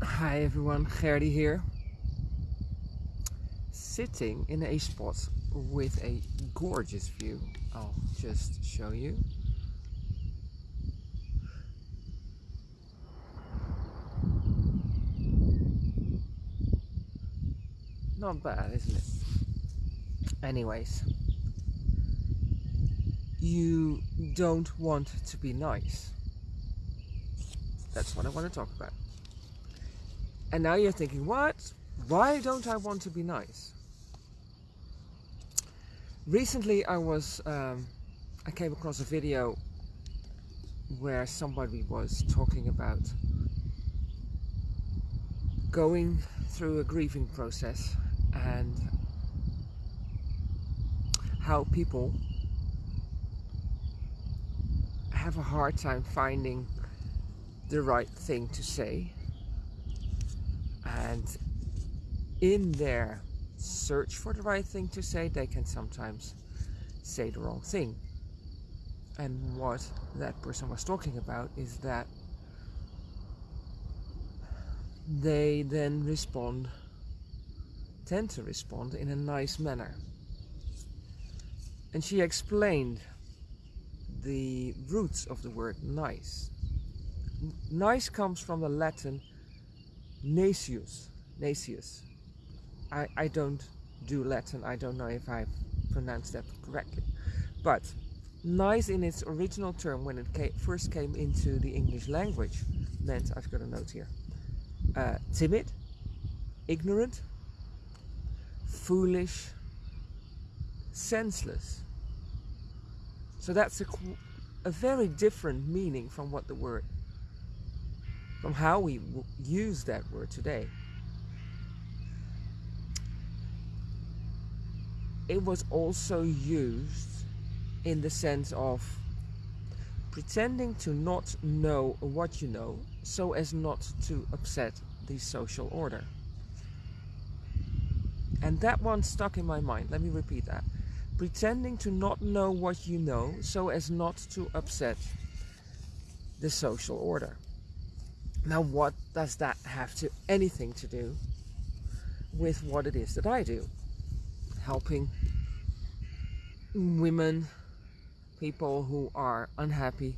Hi everyone, Gerdy here. Sitting in a spot with a gorgeous view. I'll just show you. Not bad, isn't it? Anyways, you don't want to be nice. That's what I want to talk about. And now you're thinking, what? Why don't I want to be nice? Recently, I was, um, I came across a video where somebody was talking about going through a grieving process and how people have a hard time finding the right thing to say and in their search for the right thing to say they can sometimes say the wrong thing. And what that person was talking about is that they then respond tend to respond in a nice manner. And she explained the roots of the word nice. Nice comes from the Latin Nacius. Nacius. I, I don't do Latin. I don't know if I pronounced that correctly. But nice in its original term when it came, first came into the English language meant, I've got a note here, uh, timid, ignorant, foolish, senseless. So that's a, a very different meaning from what the word from how we use that word today. It was also used in the sense of pretending to not know what you know so as not to upset the social order. And that one stuck in my mind. Let me repeat that. Pretending to not know what you know so as not to upset the social order. Now, what does that have to anything to do with what it is that I do? Helping women, people who are unhappy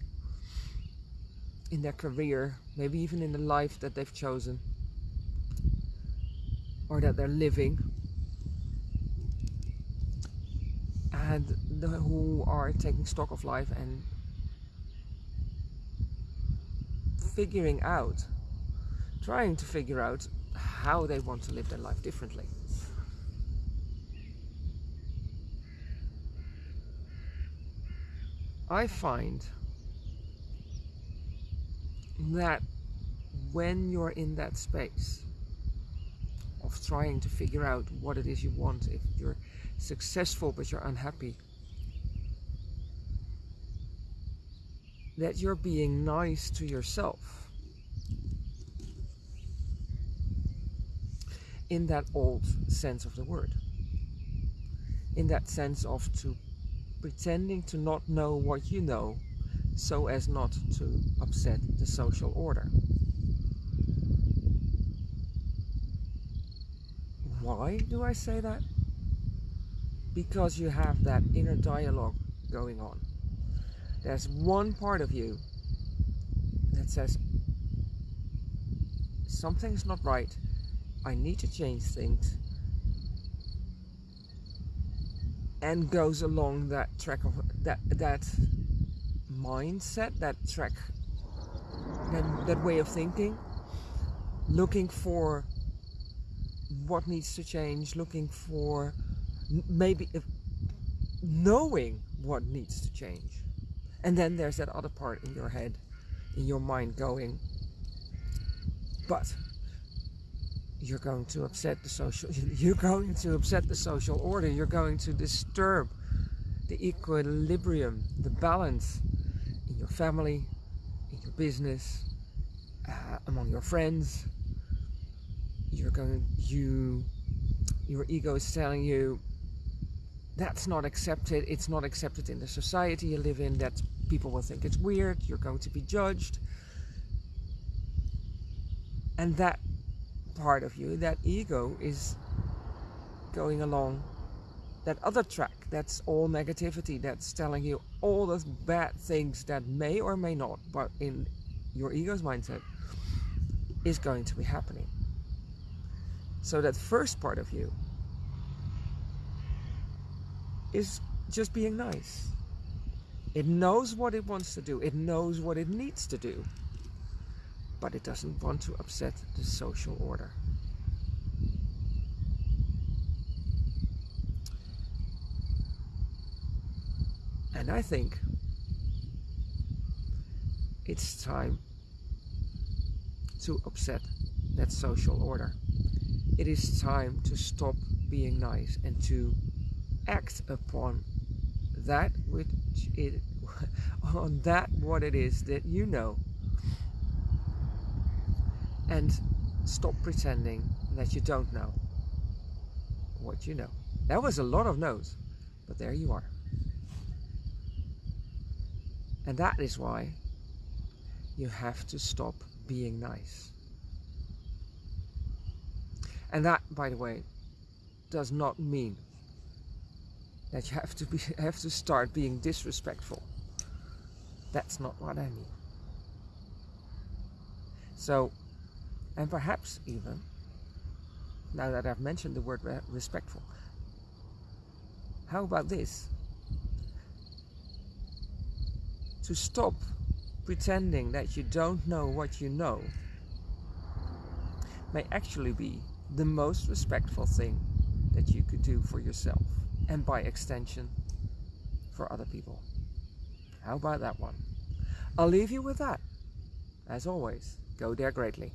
in their career, maybe even in the life that they've chosen or that they're living, and the, who are taking stock of life and figuring out, trying to figure out how they want to live their life differently. I find that when you're in that space of trying to figure out what it is you want, if you're successful but you're unhappy, that you're being nice to yourself. In that old sense of the word. In that sense of to pretending to not know what you know so as not to upset the social order. Why do I say that? Because you have that inner dialogue going on. There's one part of you that says, something's not right. I need to change things. And goes along that track of that that mindset, that track, that, that way of thinking, looking for what needs to change, looking for maybe knowing what needs to change. And then there's that other part in your head, in your mind going, but you're going to upset the social, you're going to upset the social order. You're going to disturb the equilibrium, the balance in your family, in your business, uh, among your friends. You're going, you, your ego is telling you that's not accepted. It's not accepted in the society you live in. That people will think it's weird. You're going to be judged. And that part of you, that ego, is going along that other track. That's all negativity. That's telling you all those bad things that may or may not, but in your ego's mindset, is going to be happening. So that first part of you is just being nice. It knows what it wants to do. It knows what it needs to do. But it doesn't want to upset the social order. And I think it's time to upset that social order. It is time to stop being nice and to act upon that which it on that what it is that you know and stop pretending that you don't know what you know. That was a lot of no's, but there you are. And that is why you have to stop being nice. And that, by the way, does not mean that you have to be have to start being disrespectful. That's not what I mean. So, and perhaps even, now that I've mentioned the word respectful, how about this? To stop pretending that you don't know what you know may actually be the most respectful thing that you could do for yourself and by extension for other people. How about that one? I'll leave you with that. As always, go dare greatly.